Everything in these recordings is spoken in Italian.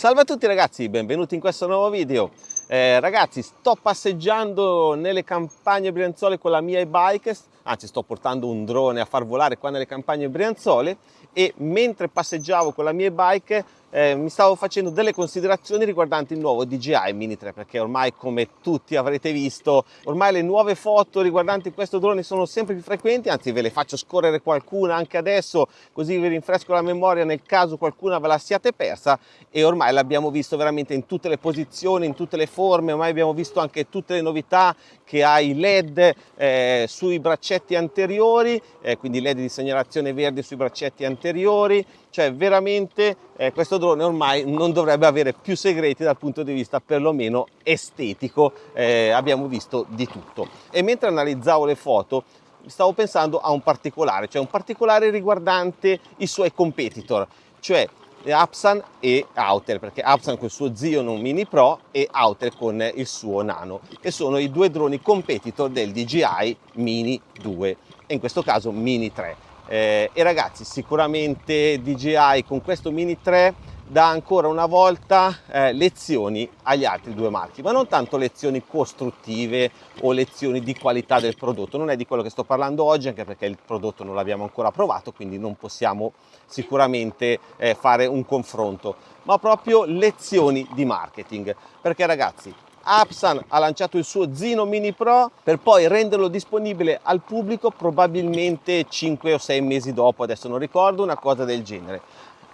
Salve a tutti ragazzi, benvenuti in questo nuovo video. Eh, ragazzi, sto passeggiando nelle campagne brianzole con la mia e-bike, anzi sto portando un drone a far volare qua nelle campagne brianzole e mentre passeggiavo con la mia e-bike eh, mi stavo facendo delle considerazioni riguardanti il nuovo DJI Mini 3 perché ormai come tutti avrete visto ormai le nuove foto riguardanti questo drone sono sempre più frequenti anzi ve le faccio scorrere qualcuna anche adesso così vi rinfresco la memoria nel caso qualcuna ve la siate persa e ormai l'abbiamo visto veramente in tutte le posizioni in tutte le forme ormai abbiamo visto anche tutte le novità che ha i led eh, sui braccetti anteriori eh, quindi led di segnalazione verde sui braccetti anteriori cioè veramente eh, questo drone ormai non dovrebbe avere più segreti dal punto di vista perlomeno estetico, eh, abbiamo visto di tutto. E mentre analizzavo le foto stavo pensando a un particolare, cioè un particolare riguardante i suoi competitor, cioè Apsan e Autel, perché Apsan con il suo Xeon Mini Pro e Autel con il suo Nano, che sono i due droni competitor del DJI Mini 2 e in questo caso Mini 3. Eh, e ragazzi, sicuramente DJI con questo Mini 3 dà ancora una volta eh, lezioni agli altri due marchi, ma non tanto lezioni costruttive o lezioni di qualità del prodotto, non è di quello che sto parlando oggi, anche perché il prodotto non l'abbiamo ancora provato, quindi non possiamo sicuramente eh, fare un confronto, ma proprio lezioni di marketing, perché ragazzi Apsan ha lanciato il suo Zino Mini Pro per poi renderlo disponibile al pubblico probabilmente 5 o 6 mesi dopo, adesso non ricordo, una cosa del genere.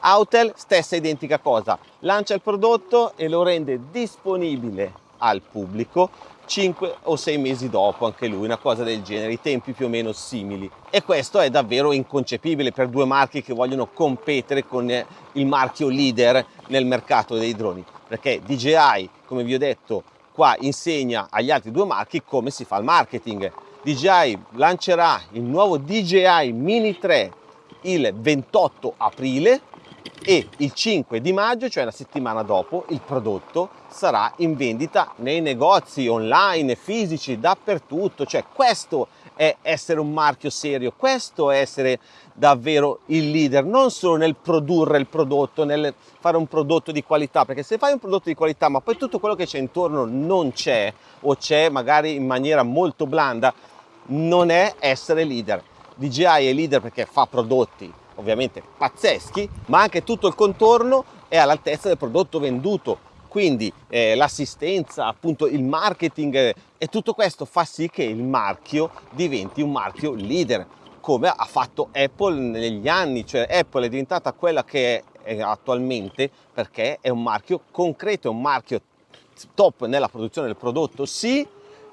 Autel, stessa identica cosa, lancia il prodotto e lo rende disponibile al pubblico 5 o 6 mesi dopo, anche lui, una cosa del genere, i tempi più o meno simili. E questo è davvero inconcepibile per due marchi che vogliono competere con il marchio leader nel mercato dei droni, perché DJI, come vi ho detto, qua insegna agli altri due marchi come si fa il marketing. DJI lancerà il nuovo DJI Mini 3 il 28 aprile e il 5 di maggio, cioè la settimana dopo, il prodotto sarà in vendita nei negozi online, fisici, dappertutto. Cioè questo è essere un marchio serio, questo è essere davvero il leader, non solo nel produrre il prodotto, nel fare un prodotto di qualità, perché se fai un prodotto di qualità ma poi tutto quello che c'è intorno non c'è o c'è magari in maniera molto blanda, non è essere leader. DJI è leader perché fa prodotti ovviamente pazzeschi, ma anche tutto il contorno è all'altezza del prodotto venduto, quindi eh, l'assistenza, appunto il marketing eh, e tutto questo fa sì che il marchio diventi un marchio leader come ha fatto Apple negli anni, cioè Apple è diventata quella che è attualmente perché è un marchio concreto, è un marchio top nella produzione del prodotto, sì,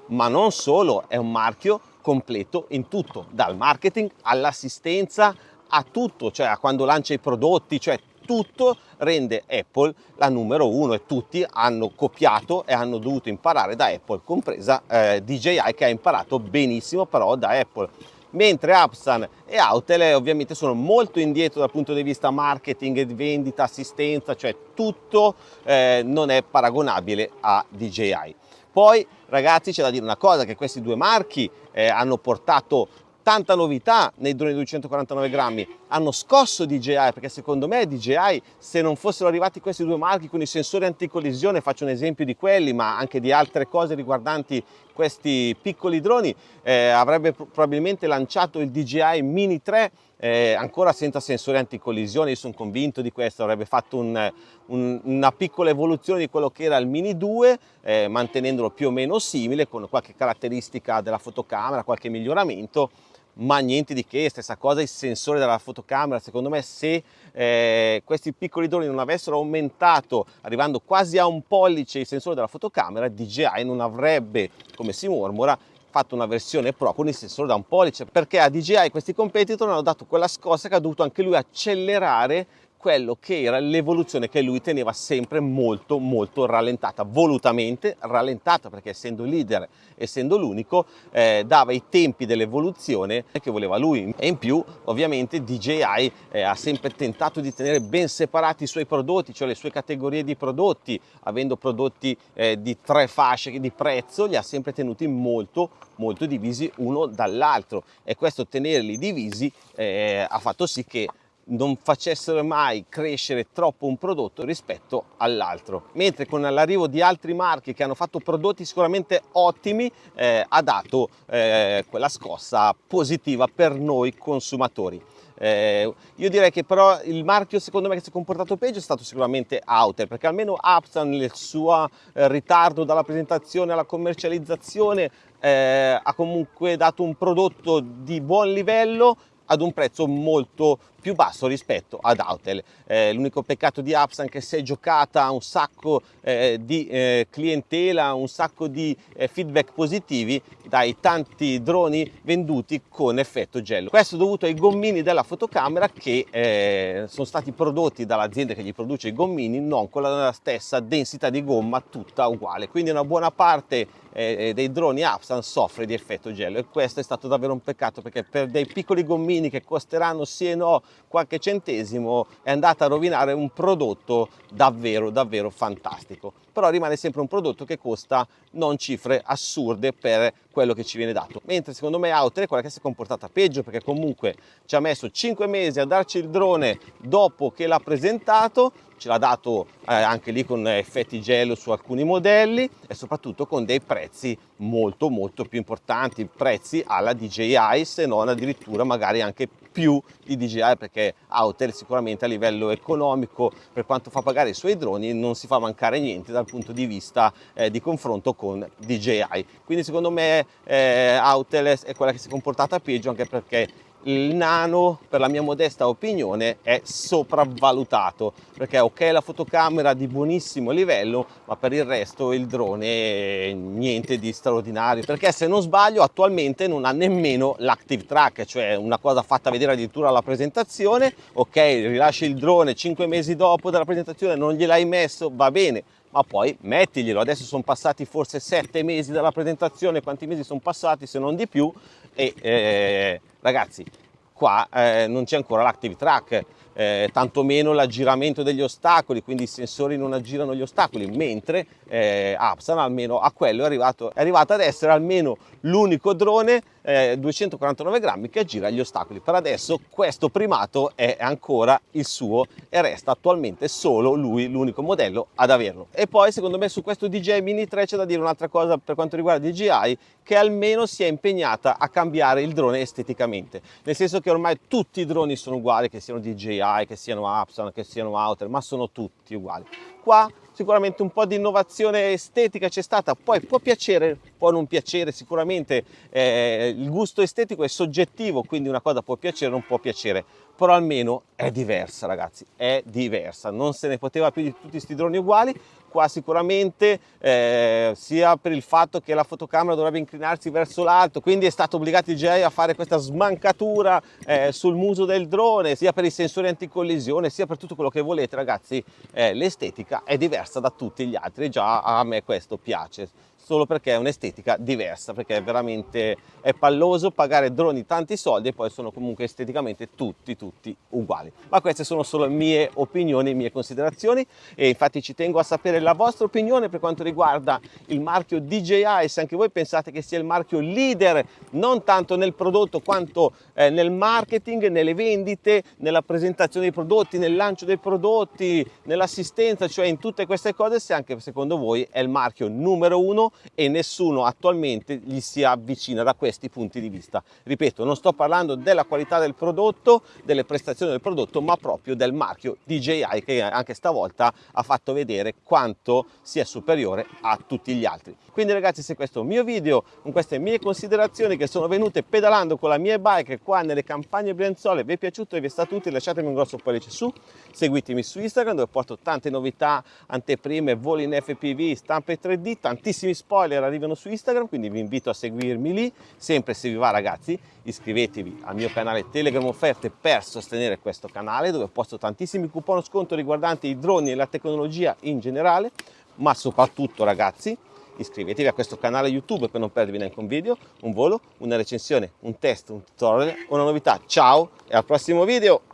ma non solo, è un marchio completo in tutto, dal marketing all'assistenza a tutto, cioè a quando lancia i prodotti, cioè tutto rende Apple la numero uno e tutti hanno copiato e hanno dovuto imparare da Apple, compresa eh, DJI che ha imparato benissimo però da Apple. Mentre Apsan e Autel eh, ovviamente sono molto indietro dal punto di vista marketing, vendita, assistenza, cioè tutto eh, non è paragonabile a DJI. Poi ragazzi c'è da dire una cosa, che questi due marchi eh, hanno portato tanta novità nei droni 249 grammi, hanno scosso DJI perché secondo me DJI se non fossero arrivati questi due marchi con i sensori anticollisione, faccio un esempio di quelli ma anche di altre cose riguardanti questi piccoli droni, eh, avrebbe probabilmente lanciato il DJI Mini 3 eh, ancora senza sensori anticollisione, io sono convinto di questo, avrebbe fatto un, un, una piccola evoluzione di quello che era il Mini 2, eh, mantenendolo più o meno simile, con qualche caratteristica della fotocamera, qualche miglioramento, ma niente di che, stessa cosa il sensore della fotocamera, secondo me se eh, questi piccoli droni non avessero aumentato arrivando quasi a un pollice il sensore della fotocamera, DJI non avrebbe, come si mormora, fatto una versione Pro con il sensore da un pollice. Perché a DJI questi competitor hanno dato quella scossa che ha dovuto anche lui accelerare quello che era l'evoluzione che lui teneva sempre molto molto rallentata, volutamente rallentata perché essendo leader, essendo l'unico, eh, dava i tempi dell'evoluzione che voleva lui. E in più ovviamente DJI eh, ha sempre tentato di tenere ben separati i suoi prodotti, cioè le sue categorie di prodotti, avendo prodotti eh, di tre fasce di prezzo, li ha sempre tenuti molto molto divisi uno dall'altro. E questo tenerli divisi eh, ha fatto sì che non facessero mai crescere troppo un prodotto rispetto all'altro. Mentre con l'arrivo di altri marchi che hanno fatto prodotti sicuramente ottimi eh, ha dato eh, quella scossa positiva per noi consumatori. Eh, io direi che però il marchio secondo me che si è comportato peggio è stato sicuramente Outer perché almeno Upsan nel suo eh, ritardo dalla presentazione alla commercializzazione eh, ha comunque dato un prodotto di buon livello ad un prezzo molto più basso rispetto ad Autel. Eh, l'unico peccato di Apsan è che si è giocata un sacco eh, di eh, clientela, un sacco di eh, feedback positivi dai tanti droni venduti con effetto gel. Questo dovuto ai gommini della fotocamera che eh, sono stati prodotti dall'azienda che gli produce i gommini non con la stessa densità di gomma tutta uguale. Quindi una buona parte eh, dei droni Apsan soffre di effetto gel e questo è stato davvero un peccato perché per dei piccoli gommini che costeranno sì e no qualche centesimo è andata a rovinare un prodotto davvero davvero fantastico. Però rimane sempre un prodotto che costa non cifre assurde per quello che ci viene dato. Mentre secondo me Outer è quella che si è comportata peggio perché comunque ci ha messo 5 mesi a darci il drone dopo che l'ha presentato ce l'ha dato eh, anche lì con effetti gelo su alcuni modelli e soprattutto con dei prezzi molto molto più importanti prezzi alla DJI se non addirittura magari anche più di DJI perché Outer sicuramente a livello economico per quanto fa pagare i suoi droni non si fa mancare niente dal punto di vista eh, di confronto con DJI quindi secondo me eh, Outer è quella che si è comportata peggio anche perché il nano per la mia modesta opinione è sopravvalutato perché ok la fotocamera di buonissimo livello ma per il resto il drone niente di straordinario perché se non sbaglio attualmente non ha nemmeno l'active track cioè una cosa fatta vedere addirittura alla presentazione ok rilasci il drone 5 mesi dopo dalla presentazione non gliel'hai messo va bene ma poi mettiglielo adesso sono passati forse 7 mesi dalla presentazione quanti mesi sono passati se non di più e eh, ragazzi qua eh, non c'è ancora l'active track eh, tantomeno l'aggiramento degli ostacoli, quindi i sensori non aggirano gli ostacoli, mentre eh, Apsan almeno a quello è arrivato, è arrivato ad essere almeno l'unico drone eh, 249 grammi che aggira gli ostacoli. Per adesso questo primato è ancora il suo e resta attualmente solo lui l'unico modello ad averlo. E poi secondo me su questo DJI Mini 3 c'è da dire un'altra cosa per quanto riguarda DJI che almeno si è impegnata a cambiare il drone esteticamente, nel senso che ormai tutti i droni sono uguali, che siano DJI, che siano Apson, che siano Outer, ma sono tutti uguali. Qua sicuramente un po' di innovazione estetica c'è stata, poi può piacere, può non piacere, sicuramente eh, il gusto estetico è soggettivo, quindi una cosa può piacere, non può piacere, però almeno è diversa ragazzi, è diversa, non se ne poteva più di tutti questi droni uguali, qua sicuramente eh, sia per il fatto che la fotocamera dovrebbe inclinarsi verso l'alto, quindi è stato obbligato il DJI a fare questa smancatura eh, sul muso del drone, sia per i sensori anticollisione, sia per tutto quello che volete ragazzi, eh, l'estetica è diversa da tutti gli altri, già a me questo piace solo perché è un'estetica diversa, perché è veramente è palloso pagare droni tanti soldi e poi sono comunque esteticamente tutti, tutti uguali. Ma queste sono solo mie opinioni, mie considerazioni e infatti ci tengo a sapere la vostra opinione per quanto riguarda il marchio DJI, se anche voi pensate che sia il marchio leader non tanto nel prodotto quanto eh, nel marketing, nelle vendite, nella presentazione dei prodotti, nel lancio dei prodotti, nell'assistenza, cioè in tutte queste cose, se anche secondo voi è il marchio numero uno e nessuno attualmente gli si avvicina da questi punti di vista. Ripeto, non sto parlando della qualità del prodotto, delle prestazioni del prodotto, ma proprio del marchio DJI che anche stavolta ha fatto vedere quanto sia superiore a tutti gli altri. Quindi ragazzi se questo è un mio video con queste mie considerazioni che sono venute pedalando con la mia bike qua nelle campagne Brianzole vi è piaciuto e vi è stato utile lasciatemi un grosso pollice su, seguitemi su Instagram dove porto tante novità, anteprime, voli in FPV, stampe 3D, tantissimi spoiler arrivano su Instagram, quindi vi invito a seguirmi lì. Sempre se vi va ragazzi, iscrivetevi al mio canale Telegram Offerte per sostenere questo canale dove posto tantissimi coupon sconto riguardanti i droni e la tecnologia in generale, ma soprattutto ragazzi, iscrivetevi a questo canale YouTube per non perdervi neanche un video, un volo, una recensione, un test, un tutorial, una novità. Ciao e al prossimo video!